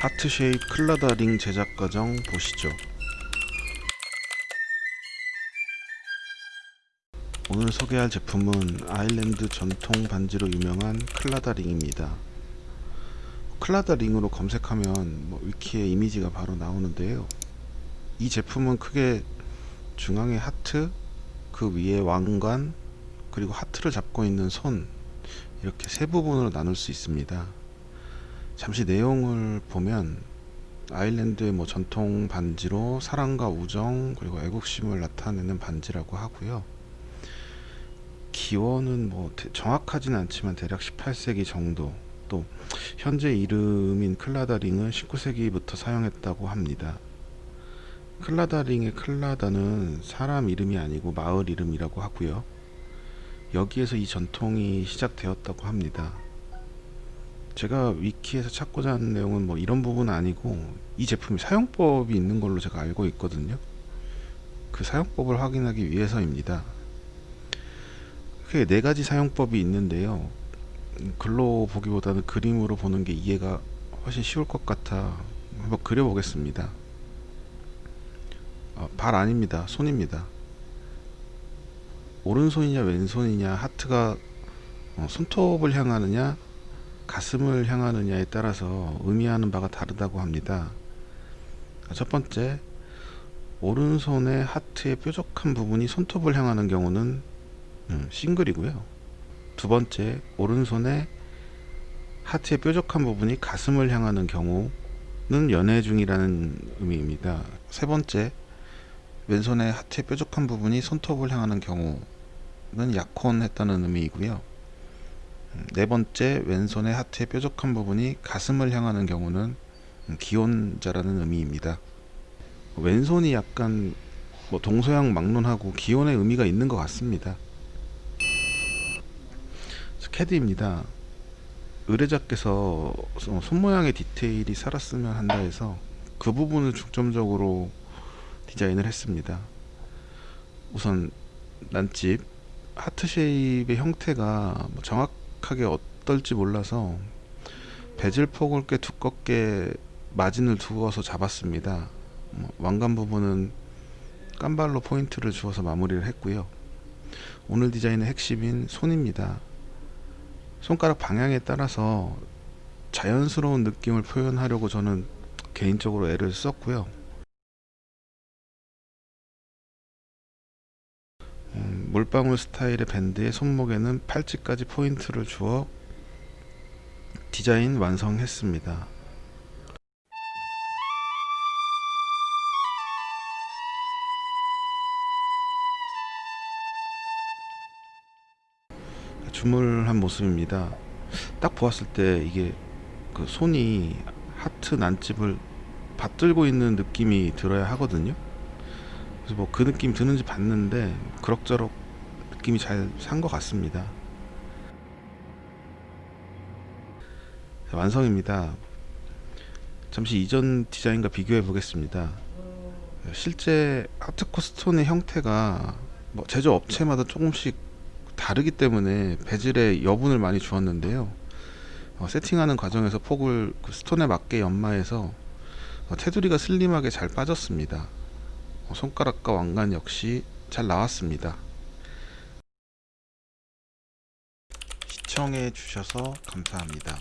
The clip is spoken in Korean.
하트 shape Claddagh 링 제작 과정 보시죠. 오늘 소개할 제품은 아일랜드 전통 반지로 유명한 Claddagh 링입니다. Claddagh 링으로 검색하면 뭐 위키에 이미지가 바로 나오는데요. 이 제품은 크게 중앙에 하트, 그 위에 왕관, 그리고 하트를 잡고 있는 손 이렇게 세 부분으로 나눌 수 있습니다. 잠시 내용을 보면 아일랜드의 뭐 전통 반지로 사랑과 우정 그리고 애국심을 나타내는 반지라고 하고요. 기원은 뭐 정확하진 않지만 대략 18세기 정도 또 현재 이름인 클라다링은 19세기부터 사용했다고 합니다. 클라다링의 클라다는 사람 이름이 아니고 마을 이름이라고 하고요. 여기에서 이 전통이 시작되었다고 합니다. 제가 위키에서 찾고자 하는 내용은 뭐 이런 부분은 아니고 이 제품이 사용법이 있는 걸로 제가 알고 있거든요. 그 사용법을 확인하기 위해서입니다. 크게 네 가지 사용법이 있는데요. 글로 보기보다는 그림으로 보는 게 이해가 훨씬 쉬울 것 같아 한번 그려보겠습니다. 어, 발 아닙니다. 손입니다. 오른손이냐 왼손이냐 하트가 어, 손톱을 향하느냐 가슴을 향하느냐에 따라서 의미하는 바가 다르다고 합니다. 첫 번째 오른손의 하트의 뾰족한 부분이 손톱을 향하는 경우는 음, 싱글이고요. 두 번째 오른손의 하트의 뾰족한 부분이 가슴을 향하는 경우는 연애 중이라는 의미입니다. 세 번째 왼손의 하트의 뾰족한 부분이 손톱을 향하는 경우는 약혼했다는 의미이고요. 음, 네 번째 왼손의 하트의 뾰족한 부분이 가슴을 향하는 경우는 기혼자라는 의미입니다. 왼손이 약간 뭐 동서양 막론하고 기혼의 의미가 있는 것 같습니다. 캐드입니다. 의뢰자께서 손 모양의 디테일이 살았으면 한다 해서 그 부분을 중점적으로 디자인을 했습니다. 우선 난집 하트 쉐입의 형태가 뭐 정확하게 어떨지 몰라서 베젤 폭을 꽤 두껍게 마진을 두어서 잡았습니다. 뭐 왕관 부분은 깜발로 포인트를 주어서 마무리를 했고요. 오늘 디자인의 핵심인 손입니다. 손가락 방향에 따라서 자연스러운 느낌을 표현하려고 저는 개인적으로 애를 썼고요. 물방울 스타일의 밴드의 손목에는 팔찌까지 포인트를 주어 디자인 완성했습니다. 주물한 모습입니다. 딱 보았을 때 이게 그 손이 하트 난집을 받들고 있는 느낌이 들어야 하거든요. 그래서 뭐 그 느낌 드는지 봤는데 그럭저럭 느낌이 잘 산 것 같습니다. 완성입니다. 잠시 이전 디자인과 비교해 보겠습니다. 실제 하트코 스톤의 형태가 뭐 제조 업체마다 조금씩 다르기 때문에 베젤에 여분을 많이 주었는데요. 어, 세팅하는 과정에서 폭을 그 스톤에 맞게 연마해서 어, 테두리가 슬림하게 잘 빠졌습니다. 어, 손가락과 왕관 역시 잘 나왔습니다. 시청해 주셔서 감사합니다.